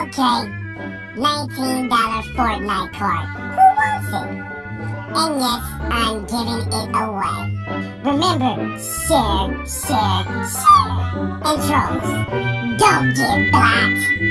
Okay, $19 Fortnite card. Who wants it? And yes, I'm giving it away. Remember, share, share, share. And trolls, don't get blocked.